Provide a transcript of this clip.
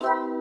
you